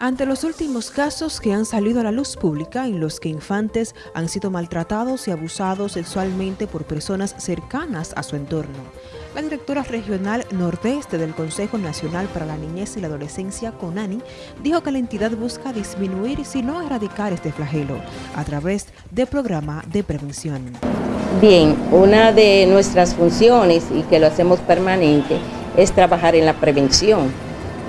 Ante los últimos casos que han salido a la luz pública en los que infantes han sido maltratados y abusados sexualmente por personas cercanas a su entorno, la directora regional nordeste del Consejo Nacional para la Niñez y la Adolescencia, CONANI, dijo que la entidad busca disminuir, si no erradicar este flagelo, a través de programa de prevención. Bien, una de nuestras funciones, y que lo hacemos permanente, es trabajar en la prevención,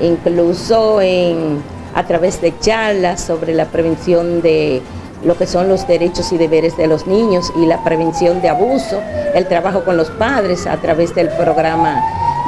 incluso en a través de charlas sobre la prevención de lo que son los derechos y deberes de los niños y la prevención de abuso, el trabajo con los padres a través del programa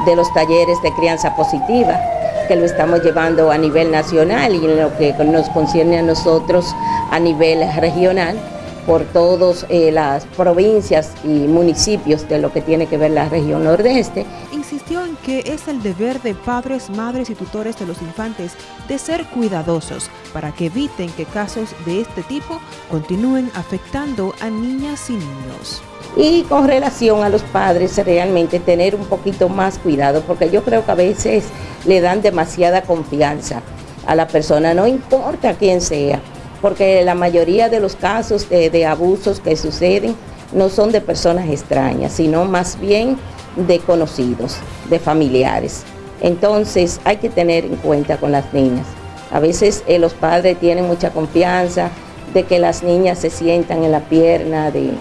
de los talleres de crianza positiva, que lo estamos llevando a nivel nacional y en lo que nos concierne a nosotros a nivel regional por todas eh, las provincias y municipios de lo que tiene que ver la región nordeste. Insistió en que es el deber de padres, madres y tutores de los infantes de ser cuidadosos para que eviten que casos de este tipo continúen afectando a niñas y niños. Y con relación a los padres, realmente tener un poquito más cuidado, porque yo creo que a veces le dan demasiada confianza a la persona, no importa quién sea, porque la mayoría de los casos de, abusos que suceden no son de personas extrañas, sino más bien de conocidos, de familiares. Entonces hay que tener en cuenta con las niñas. A veces eh, los padres tienen mucha confianza de que las niñas se sientan en la pierna del,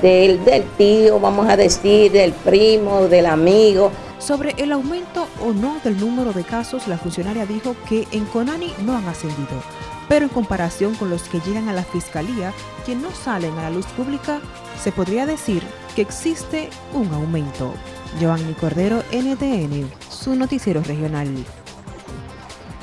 del tío, vamos a decir, del primo, del amigo. Sobre el aumento o no del número de casos, la funcionaria dijo que en Conani no han ascendido pero en comparación con los que llegan a la Fiscalía, que no salen a la luz pública, se podría decir que existe un aumento. Giovanni Cordero, NTN, su noticiero regional.